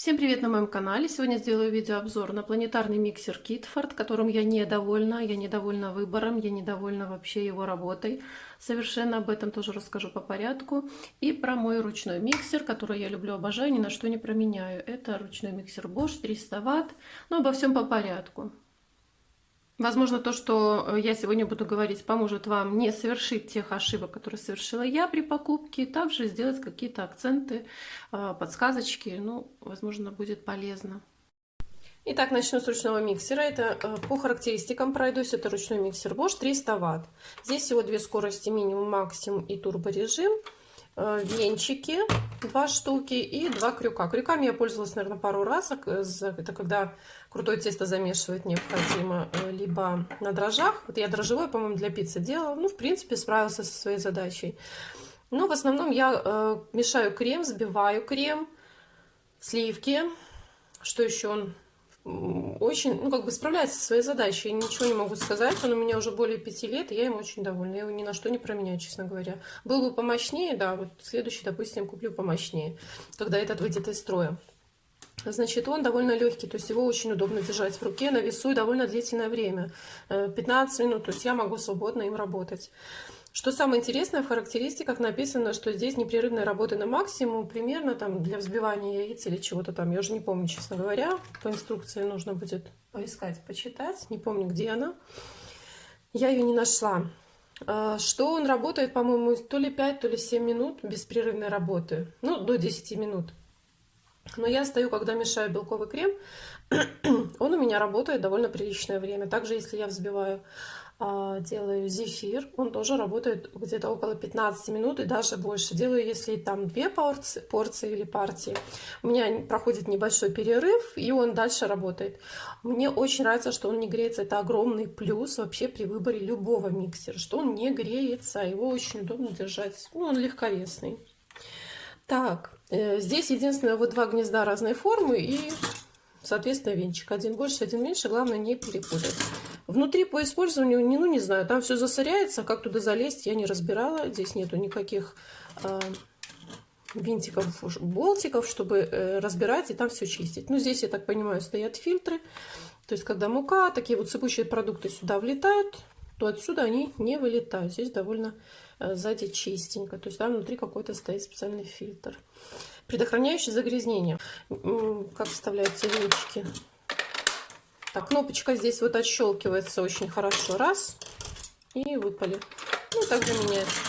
Всем привет на моем канале! Сегодня сделаю видеообзор на планетарный миксер Kitford, которым я недовольна. Я недовольна выбором, я недовольна вообще его работой. Совершенно об этом тоже расскажу по порядку. И про мой ручной миксер, который я люблю, обожаю, ни на что не променяю. Это ручной миксер Bosch 300 Вт. Но обо всем по порядку. Возможно, то, что э, я сегодня буду говорить, поможет вам не совершить тех ошибок, которые совершила я при покупке, также сделать какие-то акценты, э, подсказочки, ну, возможно, будет полезно. Итак, начну с ручного миксера. Это э, по характеристикам пройдусь. Это ручной миксер Bosch 300 Вт. Здесь всего две скорости, минимум, максимум и турборежим. Э, венчики два штуки и два крюка. Крюками я пользовалась, наверное, пару раз. Это когда крутое тесто замешивать необходимо э, либо на дрожжах. Вот я дрожжевой, по-моему, для пиццы делала. Ну, в принципе, справился со своей задачей. Но в основном я э, мешаю крем, взбиваю крем, сливки. Что еще очень, ну, как бы справляется со своей задачей. Я ничего не могу сказать. Он у меня уже более пяти лет, и я им очень довольна. Я его ни на что не променяю, честно говоря. Был бы помощнее, да, вот следующий, допустим, куплю помощнее, когда этот выйдет из строя. Значит, он довольно легкий, то есть его очень удобно держать в руке на весу и довольно длительное время. 15 э, минут, то есть я могу свободно им работать. Что самое интересное, в характеристиках написано, что здесь непрерывная работа на максимум, примерно там для взбивания яиц или чего-то там. Я уже не помню, честно говоря. По инструкции нужно будет поискать, почитать. Не помню, где она. Я ее не нашла. А, что он работает, по-моему, то ли 5, то ли 7 минут беспрерывной работы. Ну, до 10 минут. Но я стою, когда мешаю белковый крем, он у меня работает довольно приличное время. Также, если я взбиваю делаю зефир, он тоже работает где-то около 15 минут и даже больше. Делаю, если там две порции, порции или партии. У меня проходит небольшой перерыв, и он дальше работает. Мне очень нравится, что он не греется. Это огромный плюс вообще при выборе любого миксера, что он не греется. Его очень удобно держать. Ну, он легковесный. Так, э, здесь единственное вот два гнезда разной формы и, соответственно, венчик. Один больше, один меньше. Главное не перепутать. Внутри по использованию, не, ну не знаю, там все засоряется, как туда залезть, я не разбирала. Здесь нету никаких э, винтиков, болтиков, чтобы э, разбирать и там все чистить. Ну здесь, я так понимаю, стоят фильтры. То есть, когда мука, такие вот сыпучие продукты сюда влетают, то отсюда они не вылетают. Здесь довольно э, сзади чистенько. То есть там внутри какой-то стоит специальный фильтр. Предохраняющий загрязнение. Как вставляются венчики. Так, кнопочка здесь вот отщелкивается очень хорошо. Раз. И выпали. Ну, также меняется.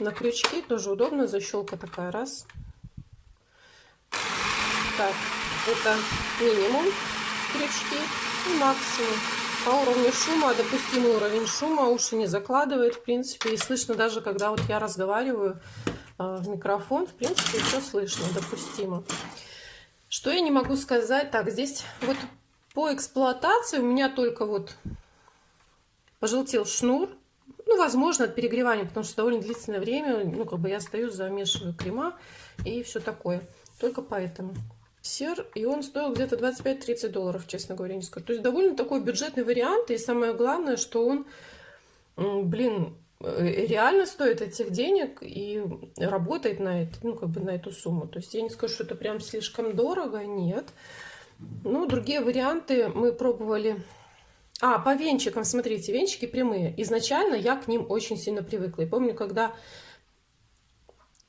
На крючки тоже удобно. Защелка такая. Раз. Так, это минимум крючки и максимум. По уровню шума, допустимый уровень шума, уши не закладывает, в принципе, и слышно даже, когда вот я разговариваю э, в микрофон, в принципе, все слышно, допустимо. Что я не могу сказать? Так, здесь вот по эксплуатации у меня только вот пожелтел шнур. Ну, возможно, от перегревания, потому что довольно длительное время, ну, как бы я стою, замешиваю крема и все такое. Только поэтому. Сер, и он стоил где-то 25-30 долларов, честно говоря, не скажу. То есть довольно такой бюджетный вариант, и самое главное, что он, блин, реально стоит этих денег и работает на это, ну, как бы на эту сумму. То есть я не скажу, что это прям слишком дорого, нет. Ну, другие варианты мы пробовали. А, по венчикам, смотрите, венчики прямые. Изначально я к ним очень сильно привыкла. И помню, когда...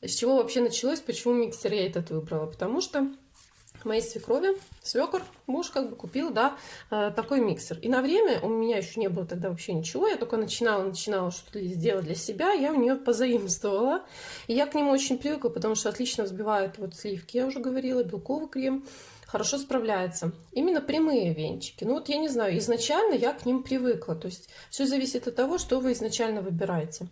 С чего вообще началось, почему миксер я этот выбрала? Потому что моей свекрови, свекор, муж как бы купил, да, э, такой миксер. И на время, у меня еще не было тогда вообще ничего, я только начинала, начинала что-то сделать для себя, я у нее позаимствовала. И я к нему очень привыкла, потому что отлично взбивает вот сливки, я уже говорила, белковый крем, хорошо справляется. Именно прямые венчики. Ну вот я не знаю, изначально я к ним привыкла, то есть все зависит от того, что вы изначально выбираете.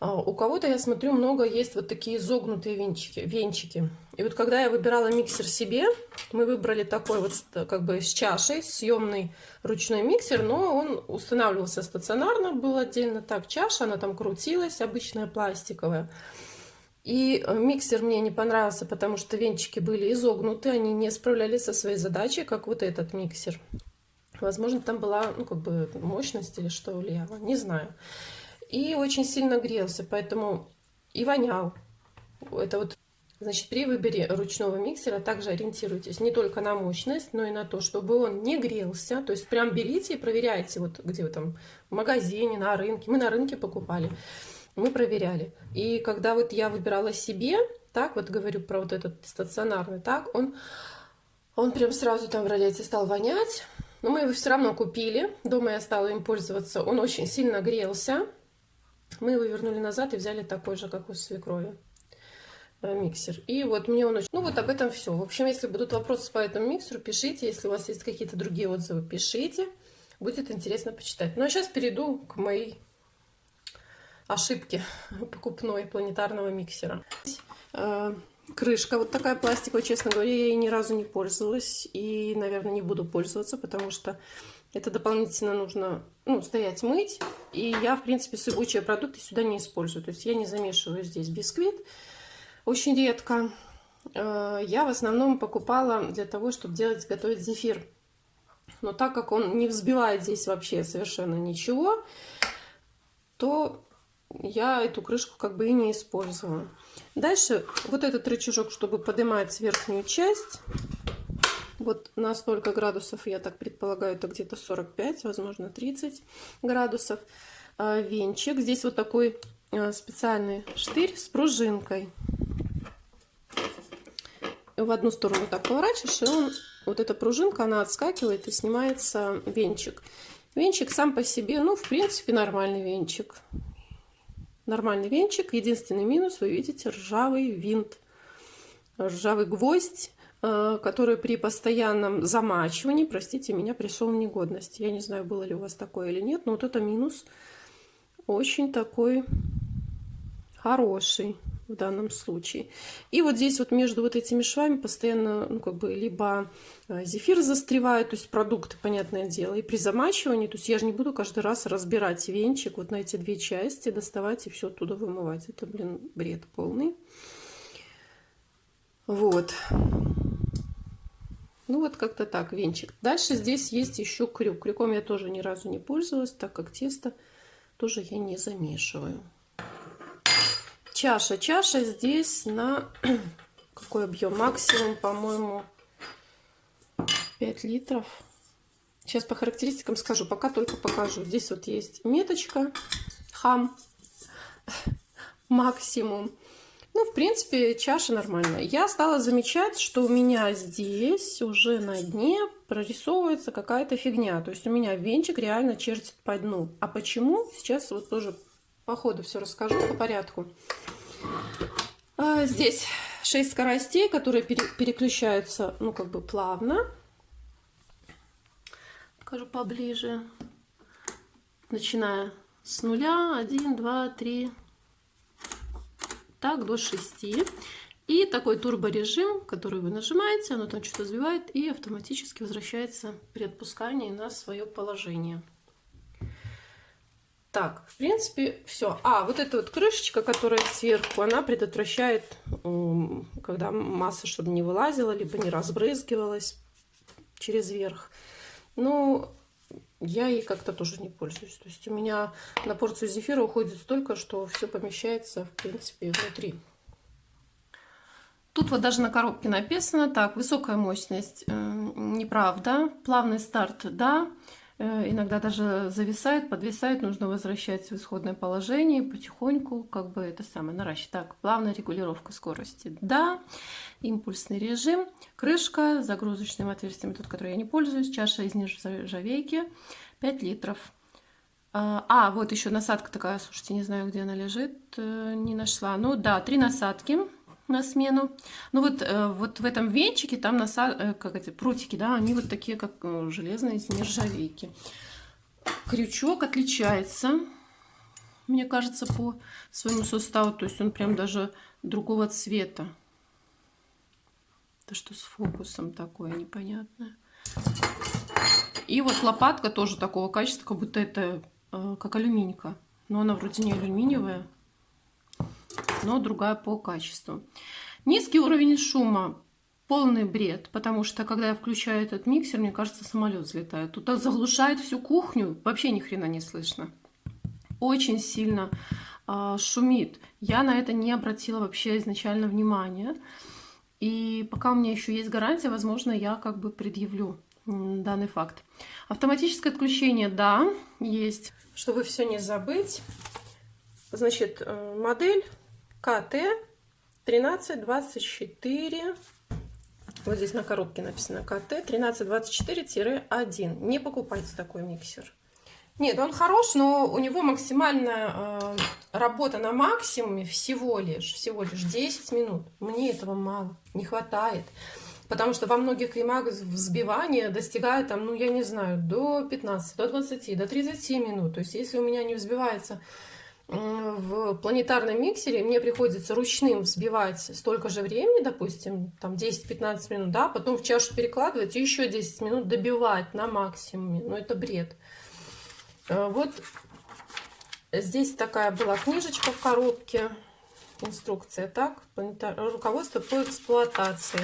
А, у кого-то, я смотрю, много есть вот такие изогнутые венчики, венчики. И вот когда я выбирала миксер себе, мы выбрали такой вот как бы с чашей, съемный ручной миксер, но он устанавливался стационарно, был отдельно так чаша, она там крутилась, обычная пластиковая. И э, миксер мне не понравился, потому что венчики были изогнуты, они не справлялись со своей задачей, как вот этот миксер. Возможно, там была, ну, как бы мощность или что влияло, не знаю и очень сильно грелся, поэтому и вонял. Это вот Значит, при выборе ручного миксера также ориентируйтесь не только на мощность, но и на то, чтобы он не грелся. То есть прям берите и проверяйте, вот где вы там в магазине, на рынке. Мы на рынке покупали, мы проверяли. И когда вот я выбирала себе, так вот говорю про вот этот стационарный, так он, он прям сразу там в ролете стал вонять. Но мы его все равно купили. Дома я стала им пользоваться. Он очень сильно грелся. Мы его вернули назад и взяли такой же, как у свекрови. Э, миксер. И вот мне он очень... Ну вот об этом все. В общем, если будут вопросы по этому миксеру, пишите. Если у вас есть какие-то другие отзывы, пишите. Будет интересно почитать. Ну а сейчас перейду к моей ошибке покупной планетарного миксера. Э, крышка вот такая пластиковая, честно говоря, я ей ни разу не пользовалась. И, наверное, не буду пользоваться, потому что это дополнительно нужно ну, стоять мыть. И я, в принципе, сыпучие продукты сюда не использую. То есть я не замешиваю здесь бисквит очень редко. Э, я в основном покупала для того, чтобы делать, готовить зефир. Но так как он не взбивает здесь вообще совершенно ничего, то я эту крышку как бы и не использовала. Дальше вот этот рычажок, чтобы поднимать верхнюю часть, вот на столько градусов, я так предполагаю, это где-то 45, возможно 30 градусов. Э, венчик. Здесь вот такой э, специальный штырь с пружинкой в одну сторону так поворачиваешь, и он, вот эта пружинка, она отскакивает и снимается венчик. Венчик сам по себе, ну, в принципе, нормальный венчик. Нормальный венчик. Единственный минус, вы видите, ржавый винт. Ржавый гвоздь, э, который при постоянном замачивании, простите меня, пришел в негодность. Я не знаю, было ли у вас такое или нет, но вот это минус очень такой хороший в данном случае. И вот здесь вот между вот этими швами постоянно, ну, как бы, либо э, зефир застревает, то есть продукты, понятное дело, и при замачивании, то есть я же не буду каждый раз разбирать венчик вот на эти две части, доставать и все оттуда вымывать. Это, блин, бред полный. Вот. Ну вот как-то так, венчик. Дальше здесь есть еще крюк. Крюком я тоже ни разу не пользовалась, так как тесто тоже я не замешиваю чаша. Чаша здесь на какой объем? Максимум, по-моему, 5 литров. Сейчас по характеристикам скажу, пока только покажу. Здесь вот есть меточка, хам, максимум. Ну, в принципе, чаша нормальная. Я стала замечать, что у меня здесь уже на дне прорисовывается какая-то фигня. То есть у меня венчик реально чертит по дну. А почему? Сейчас вот тоже по ходу все расскажу по порядку. А, здесь 6 скоростей, которые пере переключаются, ну, как бы плавно. Покажу поближе. Начиная с нуля, 1, 2, 3, так, до 6. И такой турборежим, который вы нажимаете, оно там что-то сбивает и автоматически возвращается при отпускании на свое положение. Так, в принципе, все. А, вот эта вот крышечка, которая сверху, она предотвращает, когда масса, чтобы не вылазила, либо не разбрызгивалась через верх. Ну, я ей как-то тоже не пользуюсь. То есть у меня на порцию зефира уходит столько, что все помещается, в принципе, внутри. Тут вот даже на коробке написано, так, высокая мощность, э, неправда, плавный старт, да, иногда даже зависает, подвисает, нужно возвращать в исходное положение потихоньку, как бы это самое, наращивать. Так, плавная регулировка скорости, да, импульсный режим, крышка с загрузочным отверстием, тот, который я не пользуюсь, чаша из нержавейки, 5 литров. А, а, вот еще насадка такая, слушайте, не знаю, где она лежит, э, не нашла. Ну да, три насадки на смену. Ну вот, э, вот в этом венчике там насад... Э, как эти прутики, да, они вот такие, как э, железные из нержавейки. Крючок отличается, мне кажется, по своему составу. То есть он прям даже другого цвета. Это что с фокусом такое непонятное. И вот лопатка тоже такого качества, как будто это как алюминька. Но она вроде не алюминиевая но другая по качеству. Низкий уровень шума полный бред, потому что когда я включаю этот миксер, мне кажется, самолет взлетает. Тут заглушает всю кухню, вообще ни хрена не слышно. Очень сильно э, шумит. я на это не обратила вообще изначально внимания. И пока у меня еще есть гарантия, возможно, я как бы предъявлю данный факт. Автоматическое отключение, да, есть. Чтобы все не забыть, значит, э, модель КТ 1324. Вот здесь на коробке написано КТ 1324-1. Не покупайте такой миксер. Нет, он хорош, но у него максимальная э, работа на максимуме всего лишь, всего лишь 10 минут. Мне этого мало, не хватает. Потому что во многих кремах взбивание достигает, там, ну, я не знаю, до 15, до 20, до 30 минут. То есть, если у меня не взбивается в планетарном миксере, мне приходится ручным взбивать столько же времени, допустим, там 10-15 минут, да, потом в чашу перекладывать и еще 10 минут добивать на максимуме. Ну, это бред. Э, вот здесь такая была книжечка в коробке, инструкция, так, руководство по эксплуатации.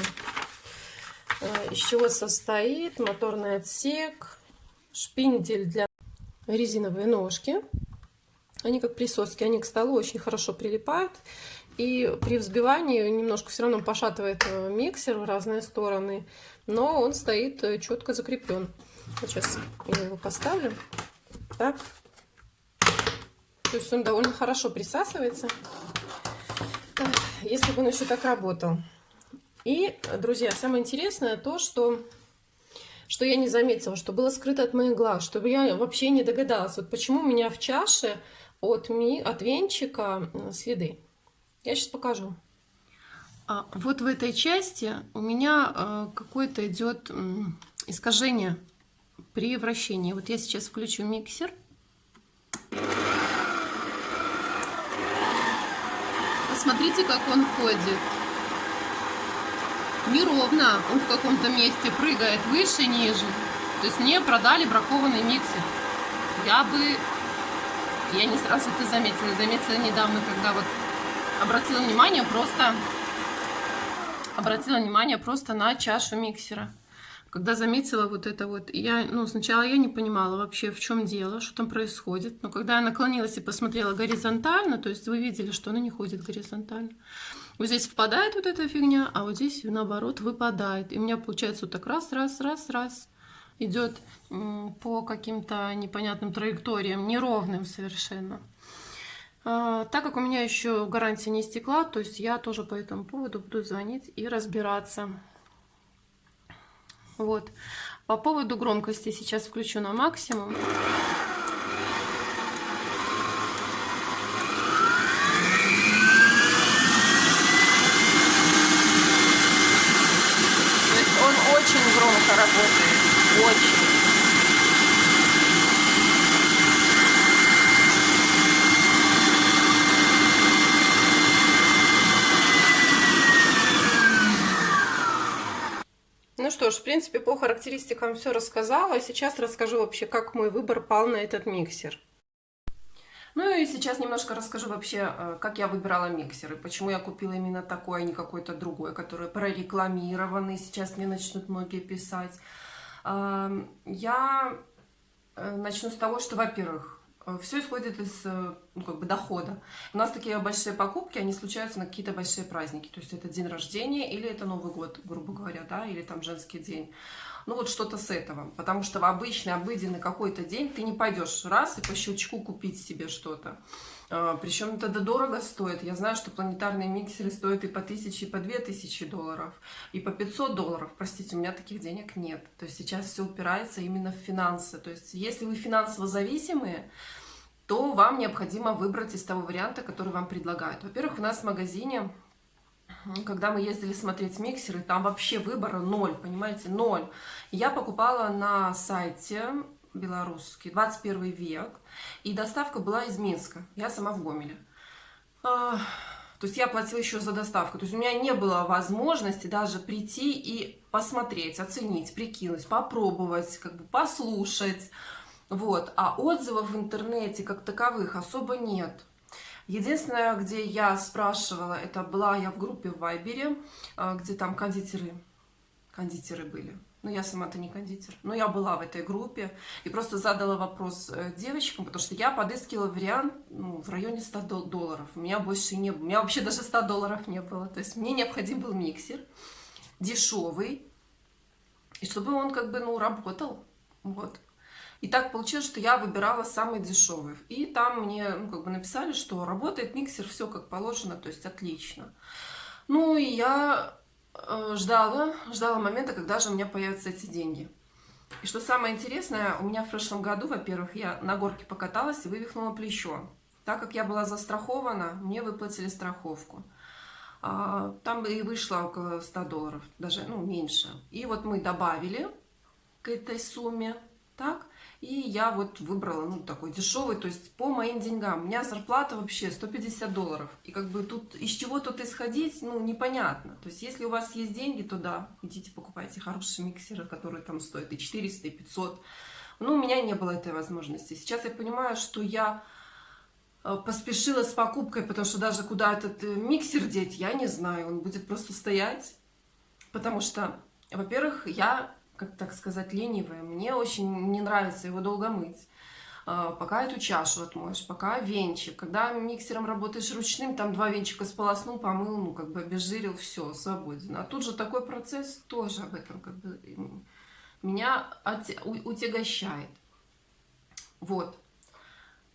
Э, из чего состоит моторный отсек, шпиндель для резиновые ножки. Они как присоски, они к столу очень хорошо прилипают. И при взбивании немножко все равно пошатывает э, миксер в разные стороны, но он стоит четко закреплен. сейчас я его поставлю. Так. То есть он довольно хорошо присасывается. Если бы он еще так работал. И, друзья, самое интересное то, что, что я не заметила, что было скрыто от моих глаз, чтобы я вообще не догадалась, вот почему у меня в чаше от, ми, от венчика следы. Я сейчас покажу. А, вот в этой части у меня а, какое-то идет искажение при вращении. Вот я сейчас включу миксер. Посмотрите, как он ходит. Неровно. Он в каком-то месте прыгает выше, ниже. То есть мне продали бракованный миксер. Я бы... Я не сразу это заметила. Заметила недавно, когда вот обратила внимание просто... Обратила внимание просто на чашу миксера. Когда заметила вот это вот, я, ну, сначала я не понимала вообще, в чем дело, что там происходит, но когда я наклонилась и посмотрела горизонтально, то есть вы видели, что она не ходит горизонтально, вот здесь впадает вот эта фигня, а вот здесь наоборот выпадает, и у меня получается вот так раз, раз, раз, раз, идет по каким-то непонятным траекториям, неровным совершенно. А, так как у меня еще гарантия не истекла, то есть я тоже по этому поводу буду звонить и разбираться. Вот. По поводу громкости сейчас включу на максимум. То есть он очень громко работает. Очень. что ж, в принципе, по характеристикам все рассказала. Сейчас расскажу вообще, как мой выбор пал на этот миксер. Ну и сейчас немножко расскажу вообще, э, как я выбирала миксеры, почему я купила именно такой, а не какой-то другой, который прорекламированный, сейчас мне начнут многие писать. Я э, начну с того, что, во-первых, все исходит из э, ну, как бы дохода. У нас такие большие покупки, они случаются на какие-то большие праздники. То есть это день рождения или это Новый год, грубо говоря, да, или там женский день. Ну вот что-то с этого. Потому что в обычный, обыденный какой-то день ты не пойдешь раз и по щелчку купить себе что-то. А, Причем это дорого стоит. Я знаю, что планетарные миксеры стоят и по 1000, и по 2000 долларов, и по 500 долларов. Простите, у меня таких денег нет. То есть сейчас все упирается именно в финансы. То есть если вы финансово зависимые, то вам необходимо выбрать из того варианта, который вам предлагают. Во-первых, у нас в магазине, когда мы ездили смотреть миксеры, там вообще выбора ноль, понимаете, ноль. Я покупала на сайте белорусский, 21 век, и доставка была из Минска, я сама в Гомеле. А, то есть я платила еще за доставку, то есть у меня не было возможности даже прийти и посмотреть, оценить, прикинуть, попробовать, как бы послушать, вот, а отзывов в интернете как таковых особо нет. Единственное, где я спрашивала, это была я в группе в Вайбере, а, где там кондитеры кондитеры были. Ну, я сама-то не кондитер. Но я была в этой группе и просто задала вопрос э, девочкам, потому что я подыскивала вариант ну, в районе 100 долларов. У меня больше не было. У меня вообще даже 100 долларов не было. То есть мне необходим был миксер дешевый, и чтобы он как бы, ну, работал. Вот. И так получилось, что я выбирала самый дешевый. И там мне, ну, как бы написали, что работает миксер, все как положено, то есть отлично. Ну, и я ждала, ждала момента, когда же у меня появятся эти деньги. И что самое интересное, у меня в прошлом году, во-первых, я на горке покаталась и вывихнула плечо. Так как я была застрахована, мне выплатили страховку. А, там и вышло около 100 долларов, даже ну, меньше. И вот мы добавили к этой сумме, так, и я вот выбрала, ну, такой дешевый, то есть по моим деньгам. У меня зарплата вообще 150 долларов. И как бы тут из чего тут исходить, ну, непонятно. То есть если у вас есть деньги, то да, идите покупайте хорошие миксеры, которые там стоят и 400, и 500. Но у меня не было этой возможности. Сейчас я понимаю, что я э, поспешила с покупкой, потому что даже куда этот э, миксер деть, я не знаю. Он будет просто стоять, потому что, во-первых, я как так сказать, ленивая. Мне очень не нравится его долго мыть. А, пока эту чашу отмоешь, пока венчик. Когда миксером работаешь ручным, там два венчика сполоснул, помыл, ну, как бы обезжирил, все, свободен. А тут же такой процесс тоже об этом как бы меня утягощает. Вот.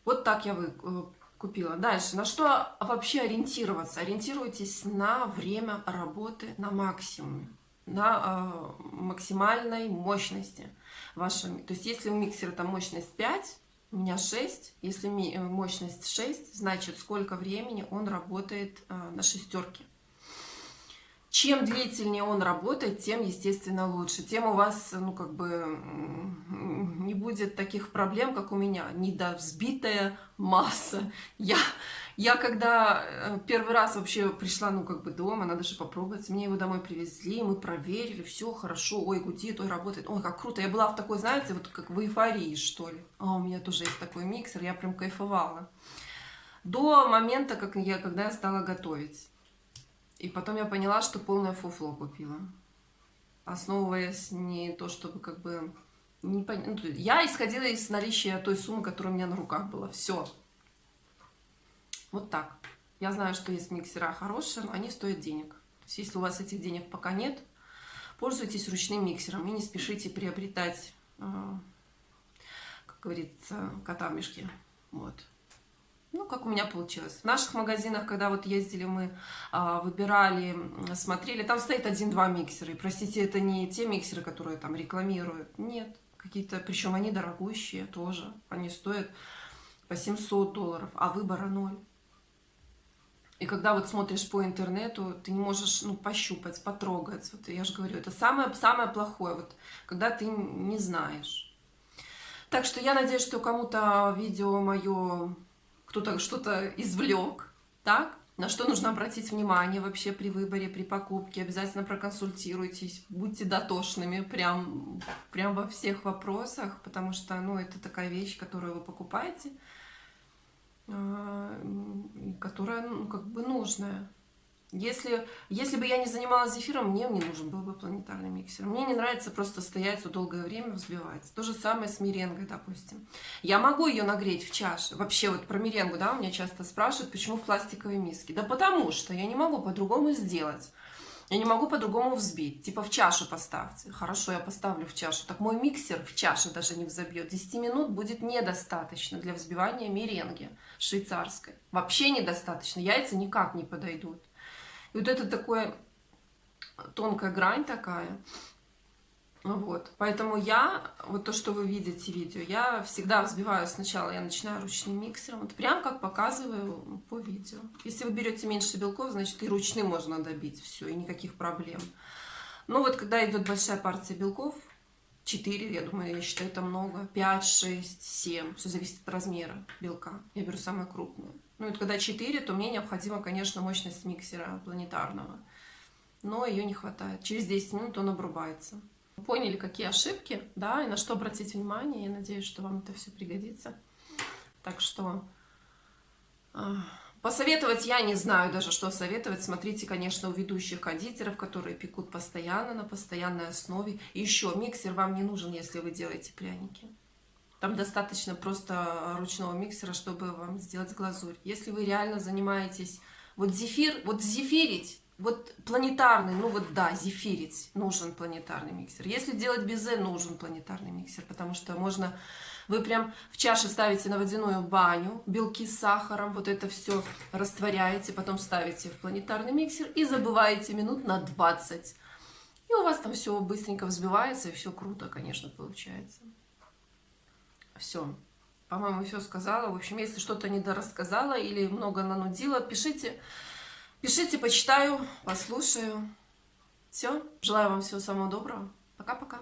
Вот так я вы, э, купила. Дальше. На что вообще ориентироваться? Ориентируйтесь на время работы на максимуме на э, максимальной мощности вашего. То есть если у миксера там мощность 5, у меня 6, если э, мощность 6, значит сколько времени он работает э, на шестерке. Чем длительнее он работает, тем, естественно, лучше. Тем у вас, ну, как бы, не будет таких проблем, как у меня. Недовзбитая масса. Я, я когда э, первый раз вообще пришла, ну, как бы дома, надо же попробовать, мне его домой привезли, мы проверили, все хорошо, ой, гудит, ой, работает, ой, как круто. Я была в такой, знаете, вот как в эйфории, что ли. А у меня тоже есть такой миксер, я прям кайфовала. До момента, как я, когда я стала готовить. И потом я поняла, что полное фуфло купила. Основываясь не то, чтобы как бы... Не пон... ну, я исходила из наличия той суммы, которая у меня на руках была. Все. Вот так. Я знаю, что есть миксера хорошие, но они стоят денег. То есть, если у вас этих денег пока нет, пользуйтесь ручным миксером и не спешите приобретать, э, как говорится, кота в мешке. Вот ну, как у меня получилось. В наших магазинах, когда вот ездили, мы а, выбирали, смотрели, там стоит один-два миксера. И, простите, это не те миксеры, которые там рекламируют. Нет, какие-то, причем они дорогущие тоже. Они стоят по 700 долларов, а выбора ноль. И когда вот смотришь по интернету, ты не можешь, ну, пощупать, потрогать. Вот я же говорю, это самое, самое плохое, вот, когда ты не знаешь. Так что я надеюсь, что кому-то видео мое кто-то что-то извлек, так? На что нужно обратить внимание вообще при выборе, при покупке. Обязательно проконсультируйтесь, будьте дотошными прям, прям во всех вопросах, потому что ну, это такая вещь, которую вы покупаете, а, которая ну, как бы нужная. Если, если бы я не занималась зефиром, мне не нужен был бы планетарный миксер. Мне не нравится просто стоять вот долгое время, взбивать. То же самое с меренгой, допустим. Я могу ее нагреть в чаше. Вообще вот про меренгу, да, у меня часто спрашивают, почему в пластиковой миске. Да потому что я не могу по-другому сделать. Я не могу по-другому взбить. Типа в чашу поставьте. Хорошо, я поставлю в чашу. Так мой миксер в чаше даже не взобьет. 10 минут будет недостаточно для взбивания меренги швейцарской. Вообще недостаточно. Яйца никак не подойдут. И вот это такое тонкая грань такая. Вот, поэтому я, вот то, что вы видите видео, я всегда взбиваю сначала, я начинаю ручным миксером, вот прям как показываю по видео. Если вы берете меньше белков, значит и ручным можно добить все, и никаких проблем. Но вот когда идет большая партия белков, 4, я думаю, я считаю, это много, 5, 6, 7, все зависит от размера белка. Я беру самое крупное. Ну, это когда 4, то мне необходима, конечно, мощность миксера планетарного. Но ее не хватает. Через 10 минут он обрубается. Поняли, какие ошибки, да, и на что обратить внимание. Я надеюсь, что вам это все пригодится. Так что э, Посоветовать я не знаю даже, что советовать. Смотрите, конечно, у ведущих кондитеров, которые пекут постоянно, на постоянной основе. Еще, миксер вам не нужен, если вы делаете пряники. Там достаточно просто ручного миксера, чтобы вам сделать глазурь. Если вы реально занимаетесь... Вот зефир, вот зефирить, вот планетарный, ну вот да, зефирить нужен планетарный миксер. Если делать безе, нужен планетарный миксер, потому что можно... Вы прям в чаше ставите на водяную баню, белки с сахаром, вот это все растворяете, потом ставите в планетарный миксер и забываете минут на 20. И у вас там все быстренько взбивается, и все круто, конечно, получается. Все. По-моему, все сказала. В общем, если что-то недорассказала или много нанудила, пишите. Пишите, почитаю, послушаю. Все. Желаю вам всего самого доброго. Пока-пока.